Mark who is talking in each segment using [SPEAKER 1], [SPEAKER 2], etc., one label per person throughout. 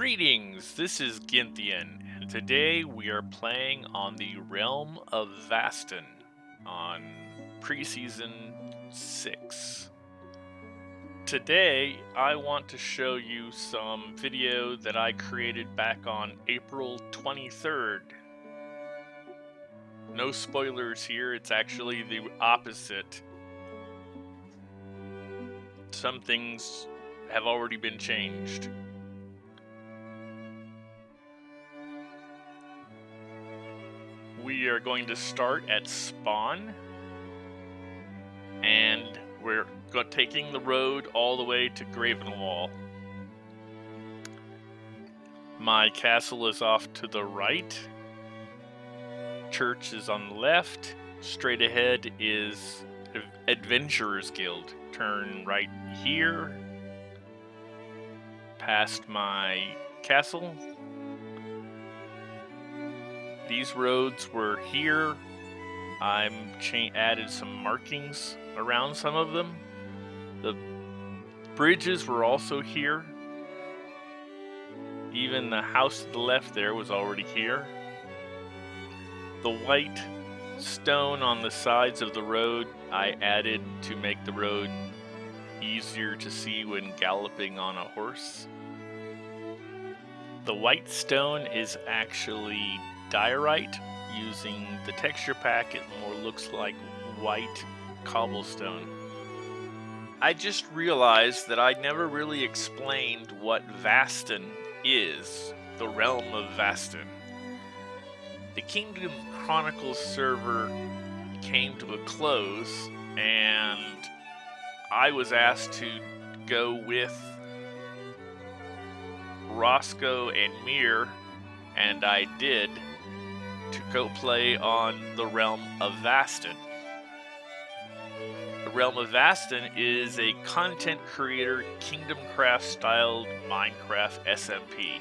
[SPEAKER 1] Greetings, this is Ginthian, and today we are playing on the Realm of Vastin on preseason 6. Today, I want to show you some video that I created back on April 23rd. No spoilers here, it's actually the opposite. Some things have already been changed. We are going to start at spawn and we're taking the road all the way to Gravenwall. My castle is off to the right. Church is on the left. Straight ahead is Adventurers Guild. Turn right here. Past my castle, these roads were here. I'm added some markings around some of them. The bridges were also here. Even the house to the left there was already here. The white stone on the sides of the road I added to make the road easier to see when galloping on a horse. The white stone is actually diorite using the texture pack it more looks like white cobblestone. I just realized that I never really explained what Vastin is, the realm of Vastin. The Kingdom Chronicles server came to a close and I was asked to go with Roscoe and Mir and I did to go play on the Realm of Vastin. The Realm of Vastin is a content creator Kingdom Craft styled Minecraft SMP.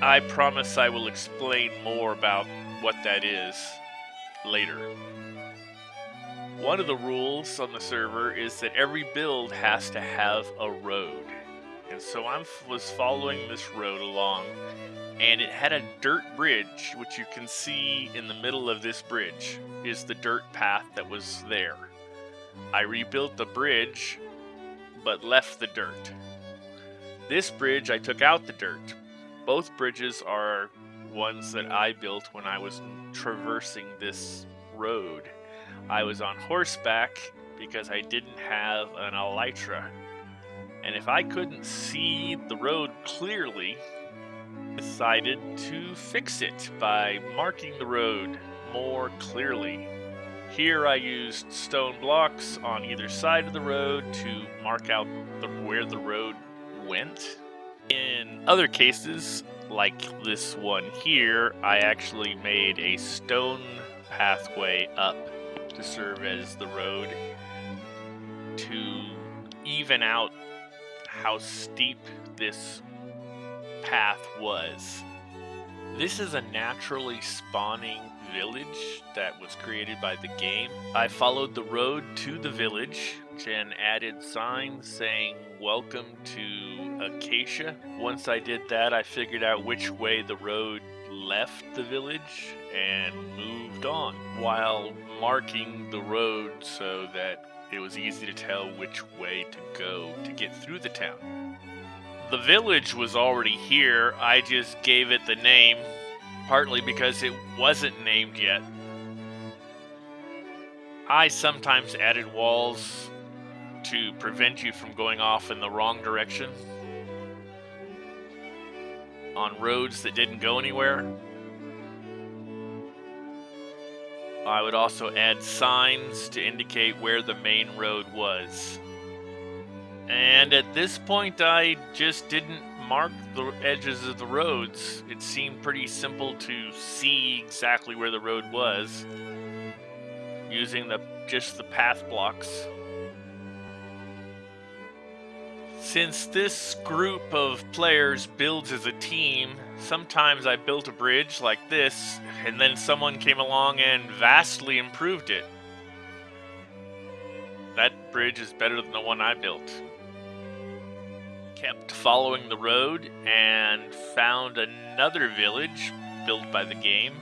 [SPEAKER 1] I promise I will explain more about what that is later. One of the rules on the server is that every build has to have a road. And so I was following this road along and it had a dirt bridge, which you can see in the middle of this bridge is the dirt path that was there. I rebuilt the bridge, but left the dirt. This bridge, I took out the dirt. Both bridges are ones that I built when I was traversing this road. I was on horseback because I didn't have an elytra. And if I couldn't see the road clearly, decided to fix it by marking the road more clearly. Here I used stone blocks on either side of the road to mark out the, where the road went. In other cases, like this one here, I actually made a stone pathway up to serve as the road to even out how steep this path was. This is a naturally spawning village that was created by the game. I followed the road to the village and added signs saying welcome to Acacia. Once I did that, I figured out which way the road left the village and moved on while marking the road so that it was easy to tell which way to go to get through the town. The village was already here, I just gave it the name, partly because it wasn't named yet. I sometimes added walls to prevent you from going off in the wrong direction on roads that didn't go anywhere. I would also add signs to indicate where the main road was. And at this point, I just didn't mark the edges of the roads. It seemed pretty simple to see exactly where the road was using the just the path blocks. Since this group of players builds as a team, sometimes I built a bridge like this, and then someone came along and vastly improved it. That bridge is better than the one I built. Kept following the road and found another village built by the game.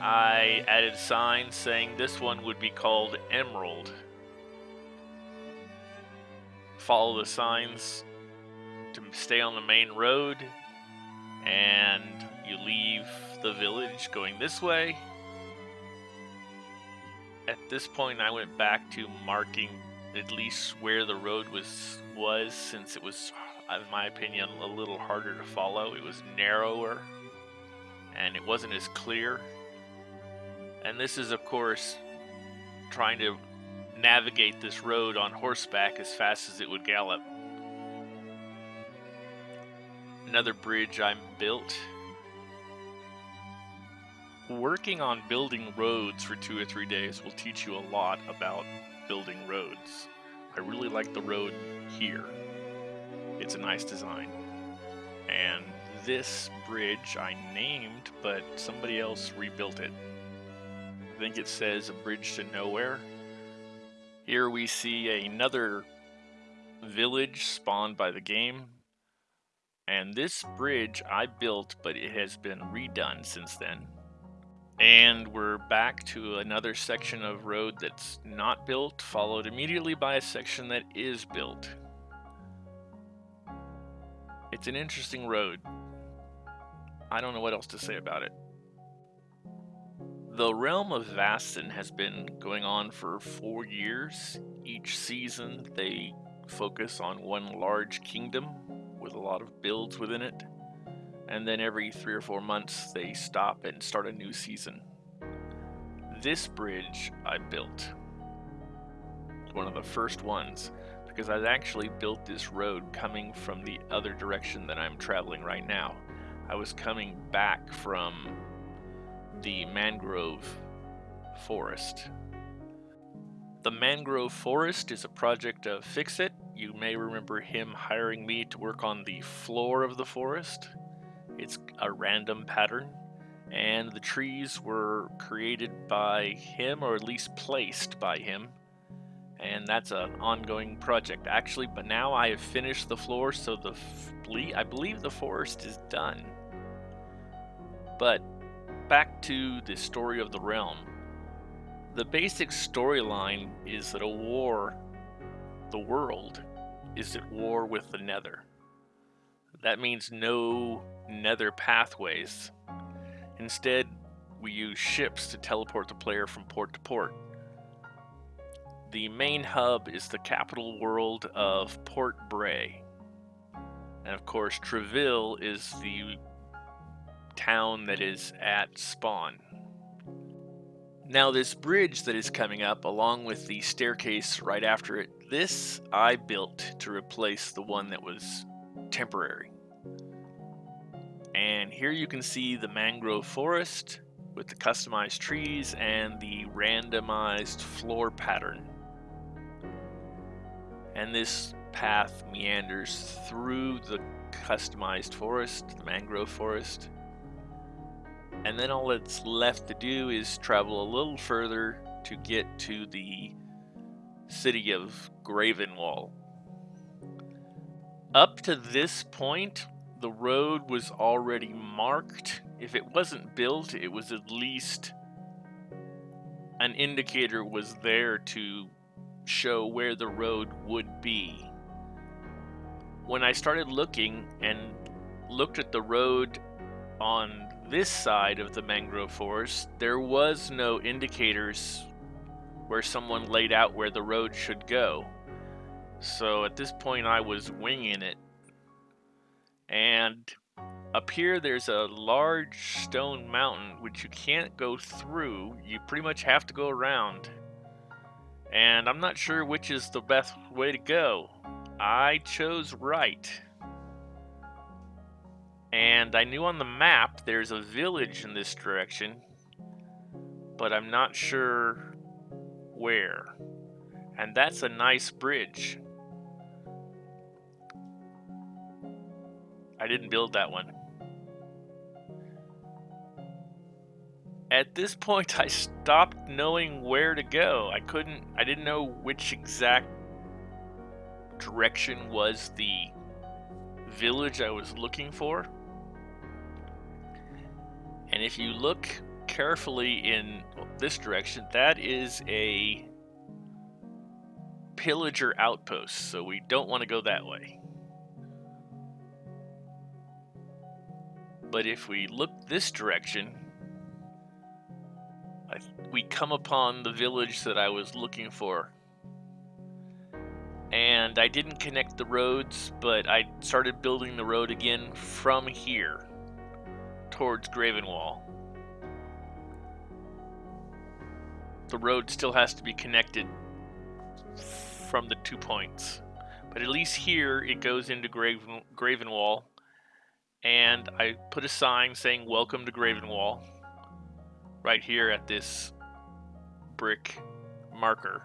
[SPEAKER 1] I added signs saying this one would be called Emerald. Follow the signs to stay on the main road, and you leave the village going this way. At this point, I went back to marking at least where the road was was since it was in my opinion a little harder to follow it was narrower and it wasn't as clear and this is of course trying to navigate this road on horseback as fast as it would gallop another bridge I built working on building roads for two or three days will teach you a lot about building roads. I really like the road here. It's a nice design. And this bridge I named, but somebody else rebuilt it. I think it says a bridge to nowhere. Here we see another village spawned by the game. And this bridge I built, but it has been redone since then. And we're back to another section of road that's not built, followed immediately by a section that is built. It's an interesting road. I don't know what else to say about it. The Realm of Vastin has been going on for four years. Each season they focus on one large kingdom with a lot of builds within it and then every three or four months they stop and start a new season. This bridge I built. One of the first ones because I actually built this road coming from the other direction that I'm traveling right now. I was coming back from the mangrove forest. The mangrove forest is a project of Fixit. You may remember him hiring me to work on the floor of the forest. It's a random pattern, and the trees were created by him, or at least placed by him. And that's an ongoing project, actually. But now I have finished the floor, so the I believe the forest is done. But back to the story of the realm. The basic storyline is that a war, the world, is at war with the Nether. That means no nether pathways. Instead, we use ships to teleport the player from port to port. The main hub is the capital world of Port Bray. And of course, Treville is the town that is at spawn. Now this bridge that is coming up along with the staircase right after it, this I built to replace the one that was temporary. And here you can see the mangrove forest with the customized trees and the randomized floor pattern. And this path meanders through the customized forest, the mangrove forest. And then all that's left to do is travel a little further to get to the city of Gravenwall. Up to this point, the road was already marked. If it wasn't built, it was at least an indicator was there to show where the road would be. When I started looking and looked at the road on this side of the mangrove forest, there was no indicators where someone laid out where the road should go. So at this point I was winging it and up here there's a large stone mountain which you can't go through. You pretty much have to go around. And I'm not sure which is the best way to go. I chose right. And I knew on the map there's a village in this direction, but I'm not sure where. And that's a nice bridge. I didn't build that one. At this point, I stopped knowing where to go. I couldn't, I didn't know which exact direction was the village I was looking for. And if you look carefully in this direction, that is a pillager outpost, so we don't want to go that way. But if we look this direction, we come upon the village that I was looking for. And I didn't connect the roads, but I started building the road again from here towards Gravenwall. The road still has to be connected from the two points. But at least here it goes into Graven, Gravenwall. And I put a sign saying welcome to Gravenwall right here at this brick marker.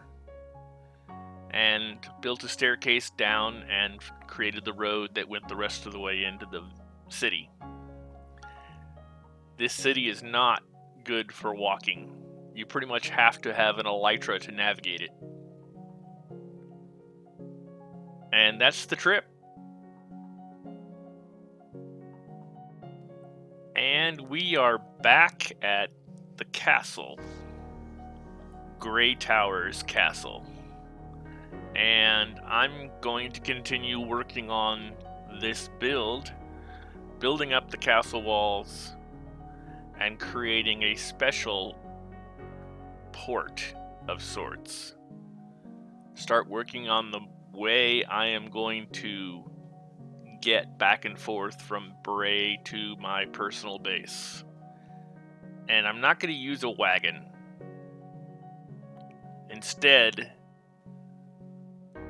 [SPEAKER 1] And built a staircase down and created the road that went the rest of the way into the city. This city is not good for walking. You pretty much have to have an elytra to navigate it. And that's the trip. And we are back at the castle. Grey Towers Castle. And I'm going to continue working on this build, building up the castle walls, and creating a special port of sorts. Start working on the way I am going to get back and forth from Bray to my personal base. And I'm not going to use a wagon. Instead,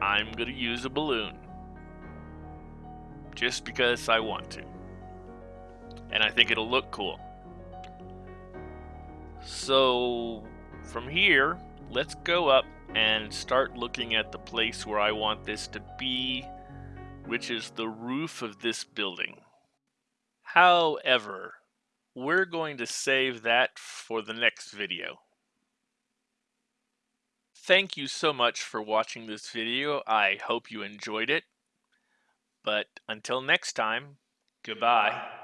[SPEAKER 1] I'm going to use a balloon. Just because I want to. And I think it'll look cool. So, from here, let's go up and start looking at the place where I want this to be, which is the roof of this building. However, we're going to save that for the next video. Thank you so much for watching this video. I hope you enjoyed it. But until next time, goodbye.